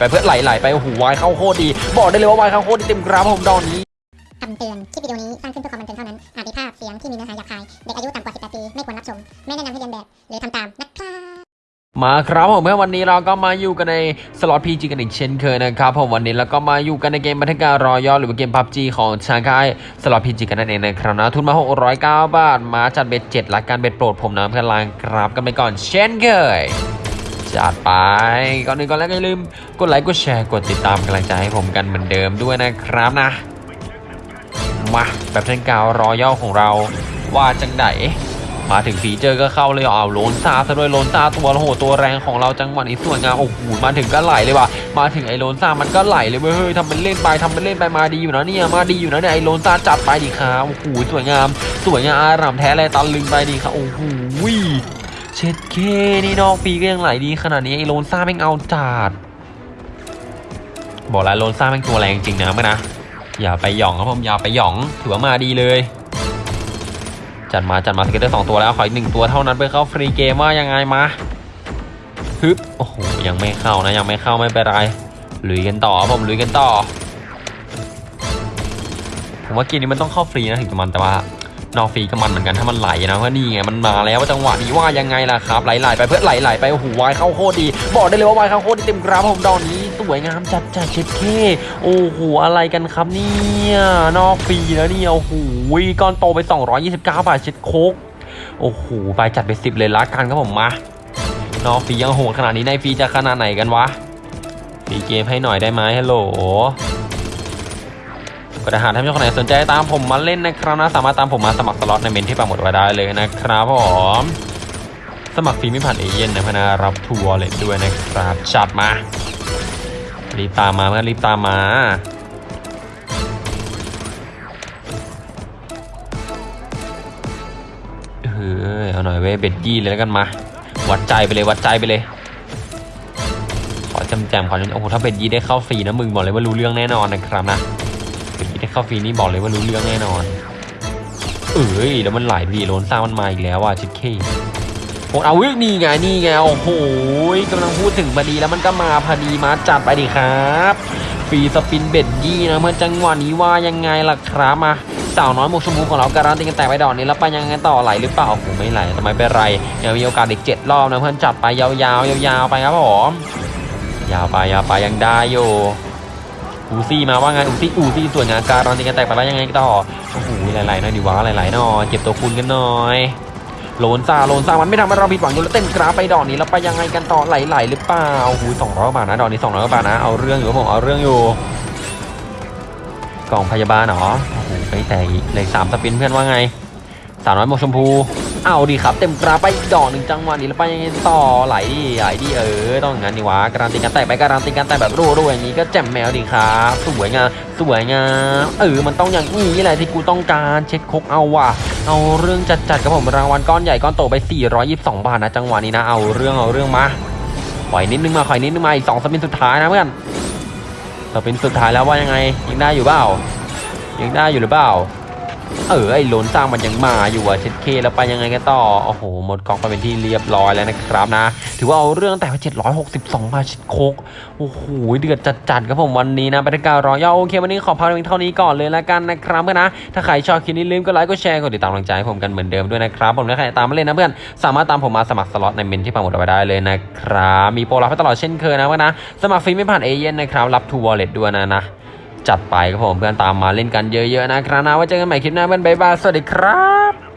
ไปเพื่อไหลๆไปโอ้โหวายเข้าโคตรดี บอกได้เลยว่าวายเข้าโคตรดีเต็มกราฟผมดอนนี้คำเตือน คลิปวิดีโอนี้สร้างขึ้นเพื่อความบันเทิงเท่านั้น อาจมีภาพเสียงที่มีเนื้อหาหยาบคาย เด็กอายุต่ำกว่า 18 ปี ไม่ควรรับชม ไม่แนะนำให้เรียนแบบ หรือทำตามนะครับมาครับผมเมื่อวันนี้เราก็มาอยู่กันในสล็อตพีจีกันอีกเช่นเคยนะครับผมวันนี้เราก็มาอยู่กันในเกมบันทึกการรอยอหรือว่าเกมพับจีของชางคายสล็อตพีจีกันนั่นเองนะครับนะทุนมา 609 บาท มาจัดเบ็ดเจ็ดละกันเบ็ดโปรดผมนะเพื่อนลางครับกันไปก่อนเช่นเคย จัดไป ก่อนอื่นก่อนแล้วก็อย่าลืมกดไลค์กดแชร์กดติดตามกำลังใจให้ผมกันเหมือนเดิมด้วยนะครับนะ มาแบบเช่นกาวรอย่อของเราว่าจังไดมาถึงฟีเจอร์ก็เข้าเลยเอาโลนซาซะด้วยโลนซาตัวโหตัวแรงของเราจังหวะนี้สวยงามโอ้โหมาถึงก็ไหลเลยว่ะมาถึงไอ้โลนซามันก็ไหลเลยเว้ยเฮ้ยทำเป็นเล่นไปทำเป็นเล่นไปมาดีอยู่นะเนี่ยมาดีอยู่นะเนี่ยไอ้โลนซาจัดไปดิครับโอ้โหสวยงาม สวยงามอารามแท้เลยตะลึงไปดิครับโอ้โห เช็ดเคนี่นอกปีก็ยังไหลดีขนาดนี้ไอ้โลนซ่าแม่งเอาจัดบอกแล้วโลนซ่าแม่งตัวแรงจริงนะเมื่อนะอย่าไปหย่องครับผมอย่าไปหย่องถือว่ามาดีเลย จัดมาจัดมาสเก็ตเตอร์สองตัวแล้วขออีกหนึ่งตัวเท่านั้นเพื่อเข้าฟรีเกมว่ายังไงมาฮึบโอ้โหยังไม่เข้านะยังไม่เข้าไม่เป็นไรลุยกันต่อครับผมลุยกันต่อผมว่าเกมนี้มันต้องเข้าฟรีนะถึงจะมันแต่ว่า นอกฟีก็มันเหมือนกันถ้ามันไหลนะเพราะนี่ไงมันมาแล้วว่าจังหวะนี้ว่ายังไงล่ะครับไหลๆไปเพื่อไหลๆไปโอ้โหวายเข้าโคตรดี บอกได้เลยว่าวายเข้าโคตรดีเต็มกราฟผมดอนนี้สวยงามจัดจัดเช็ดเคโอ้โหอะไรกันครับเนี่ยนอกฟีแล้วเนี่ยโอ้โหก้อนโตไป 229 บาทเช็ดโคกโอ้โหไปจัดไป10เลยละกันครับผมมานอกฟียังโหดขนาดนี้ในฟีจะขนาดไหนกันวะฟีเกมให้หน่อยได้ไหมฮัลโหล ก็ถ้าหากท่านผู้ชมคนไหนสนใจตามผมมาเล่นนะครับนะสามารถตามผมมาสมัครสล็อตในเมนที่ปักหมดไว้ได้เลยนะครับผมสมัครฟรีไม่ผ่านเอเย่นนะพนะรับทัวร์เลยด้วยนะครับจัดมารีบตามมาเพื่อรีบตามมาเฮ้ยเอาหน่อยเว้ยเบ็ดยี่เลยแล้วกันมา วัดใจไปเลยวัดใจไปเลย ขอจำแจมขอจำโอ้โหถ้าเบ็ดยี่ได้เข้าฟรีนะมึงบอกเลยว่ารู้เรื่องแน่นอนนะครับนะ เข้าฟรีนี่บอกเลยว่ารู้เรื่องแน่นอน เอ้ยแล้วมันไหลดีโลนซ่ามันมาอีกแล้วอะชิคเคโอ้เอาวิ่งนี่ไงนี่ไงโอ้โหกำลังพูดถึงพอดีแล้วมันก็มาพอดีมาจัดไปดิครับฟรีสปินเบ็ดยี่นะเมื่อจังหวะนี้ว่ายังไงล่ะครับมาสาวน้อยหมวกชมพูของเราการันตีกันแต่ไปดอกนี้แล้วไปยังไงต่อไหลหรือเปล่าโอ้โหไม่ไหลทำไมเป็นไรยังมีโอกาสอีกเจ็ดรอบนะเพื่อนจับไปยาวๆยาวๆไปครับผมยาวไปยาวไปยังได้อยู่ อูซี่มาว่าไงอูซี่อูซี่ส่วนงานการันตีกันแต่ไปแล้วยังไงต่อโอ้โหหลายๆหน่อยดีวะหลายๆหน่อยเก็บตัวคุณกันหน่อยโลนซาโลนซามันไม่ทำให้เราผิดหวังอยู่แล้วเต้นกราฟไปดอกนี้แล้วไปยังไงกันต่อไหลๆหรือเปล่าหูสองร้อยบาทนะดอกนี้สองร้อยบาทนะเอาเรื่องอยู่ผมเอาเรื่องอยู่กล่องพยาบาลเหรอโอ้โหไปแต่อีกเลขสามสปินเพื่อนว่าไง สาวน้อยมกชมพู เอาดีครับ เต็มกราไปอีกดอกหนึ่งจังหวะนี้แล้วไปยังไงต่อไหลดิไหลดิเออ ต้องงั้นดีวะการันตีกันแต่ไปการันตีกันแต่แบบรัวๆอย่างนี้ก็แจ่มแมวดีครับสวยงามสวยงามเออมันต้องอย่างนี้แหละที่กูต้องการเช็ดคกเอาว่ะเอาเรื่องจัดๆกับผมรางวัลก้อนใหญ่ก้อนโตไป 422 บาทนะจังหวะนี้นะเอาเรื่องเอาเรื่องมาขอยนิดนึงมาขอยนิดนึงมาอีกสองสปินสุดท้ายนะเพื่อนสปินสุดท้ายแล้วว่ายังไงยังได้อยู่เปล่ายังได้อยู่หรือเปล่า เออไอ้โลนสร้างมันยังมาอยู่อะเช็ดเคแล้วไปยังไงกันต่อโอ้โหหมดกองไปเป็นที่เรียบร้อยแล้วนะครับนะ ถือว่าเอาเรื่องแต่ว่า762บาช็ดโคกโอ้โหเดือดจัดๆครับผมวันนี้นะบรรยากาศร้อยาโอเค วันนี้ขอพักเพียงเท่านี้ก่อนเลยแล้วกันนะครับเพื่อนนะ ถ้าใครชอบคลิปนี้ลืมก็ไลค์ก็แชร์กดติดตามกำลังใจให้ผมกันเหมือนเดิมด้วยนะครับผมถ้าใครตามมาเล่นนะเพื่อนสามารถตามผมมาสมัครสล็อตในเมนที่ปังหมดเอาไว้ได้เลยนะครับมีโปรรับตลอดเช่นเคยนะเพื่อนนะสมัครฟรีไม่ผ่านเอเย่นนะครับรับทูวอลเล็ตด้วยนะนะ จัดไปครับผมเพื่อนตามมาเล่นกันเยอะๆนะครับนะไว้เจอกันใหม่คลิปหน้าเพื่อนบ๊ายบายสวัสดีครับ